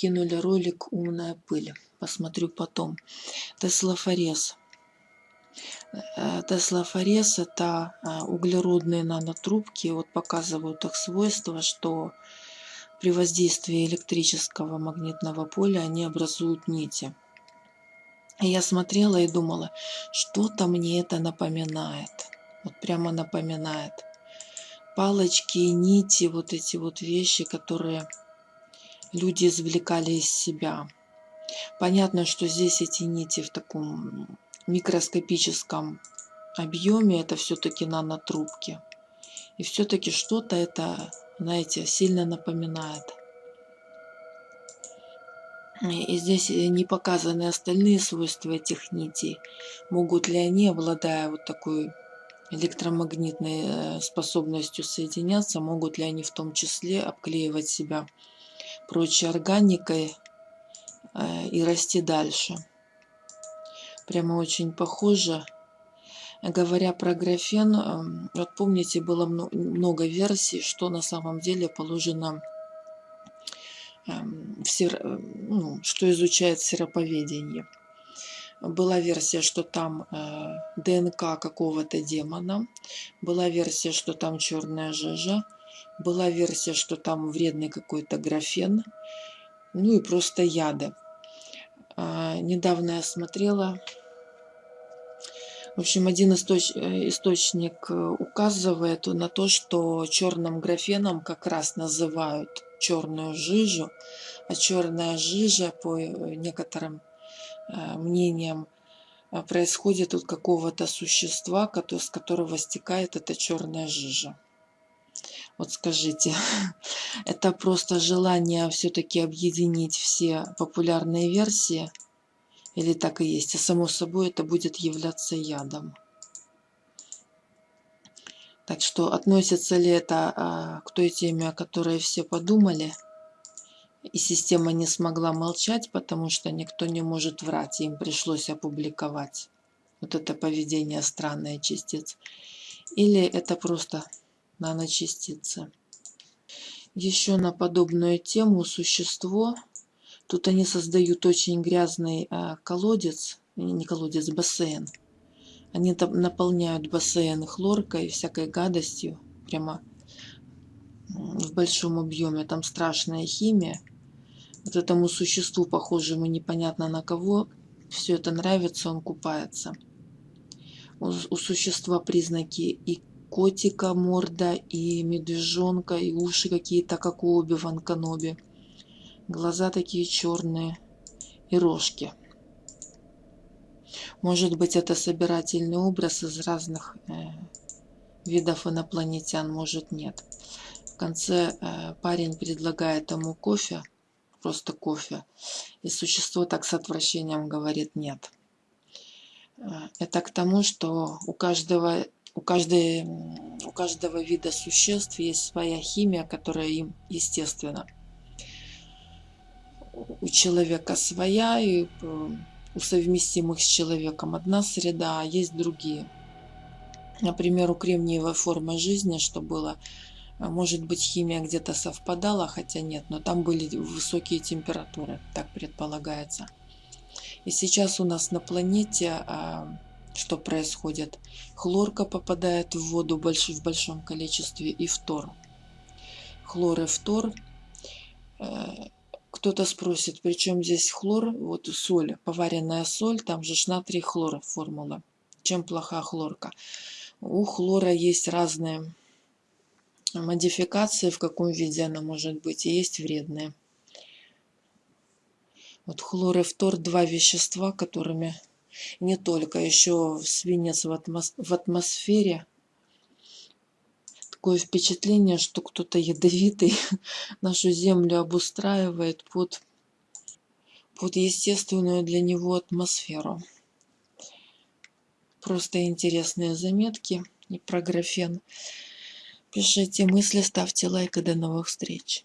кинули ролик «Умная пыль». Посмотрю потом. Теслофорез. Э, Теслофорез – это э, углеродные нанотрубки. Вот показывают их свойства, что при воздействии электрического магнитного поля они образуют нити. И я смотрела и думала, что-то мне это напоминает. Вот прямо напоминает. Палочки, нити, вот эти вот вещи, которые люди извлекали из себя. Понятно, что здесь эти нити в таком микроскопическом объеме, это все-таки нанотрубки. И все-таки что-то это, знаете, сильно напоминает. И здесь не показаны остальные свойства этих нитей. Могут ли они, обладая вот такой электромагнитной э, способностью соединяться, могут ли они в том числе обклеивать себя прочей органикой э, и расти дальше. Прямо очень похоже. Говоря про графен, эм, вот помните, было много версий, что на самом деле положено, эм, ну, что изучает сероповедение. Была версия, что там э, ДНК какого-то демона. Была версия, что там черная жижа. Была версия, что там вредный какой-то графен. Ну и просто яды. А, недавно я смотрела. В общем, один источ... Э, источник э, указывает на то, что черным графеном как раз называют черную жижу, а черная жижа, по э, некоторым мнениям, происходит от какого-то существа, с которого стекает эта черная жижа. Вот скажите, это просто желание все-таки объединить все популярные версии? Или так и есть? А само собой это будет являться ядом. Так что относится ли это а, к той теме, о которой все подумали? И система не смогла молчать, потому что никто не может врать, им пришлось опубликовать. Вот это поведение странное частиц. Или это просто наночастицы. Еще на подобную тему существо. Тут они создают очень грязный э, колодец, не колодец, бассейн. Они там наполняют бассейн хлоркой, всякой гадостью, прямо в большом объеме. Там страшная химия. Вот этому существу, похожему непонятно на кого, все это нравится, он купается. У, у существа признаки и котика морда, и медвежонка, и уши какие-то, как у Оби-Ван Каноби. Глаза такие черные и рожки. Может быть, это собирательный образ из разных э, видов инопланетян, может нет. В конце э, парень предлагает ему кофе, просто кофе, и существо так с отвращением говорит нет. Э, это к тому, что у каждого у, каждой, у каждого вида существ есть своя химия, которая им естественна. У человека своя, и э, у совместимых с человеком одна среда, а есть другие. Например, у кремниевой формы жизни, что было, э, может быть, химия где-то совпадала, хотя нет, но там были высокие температуры, так предполагается. И сейчас у нас на планете а, что происходит. Хлорка попадает в воду в большом количестве и фтор. Хлор и фтор. Э, кто-то спросит, при чем здесь хлор? Вот соль, поваренная соль, там же натрий хлор формула. Чем плоха хлорка? У хлора есть разные модификации, в каком виде она может быть, и есть вредные. Вот хлор и фтор – два вещества, которыми не только, еще свинец в, атмос в атмосфере. Такое впечатление, что кто-то ядовитый нашу землю обустраивает под, под естественную для него атмосферу. Просто интересные заметки и про графен. Пишите мысли, ставьте лайк и до новых встреч.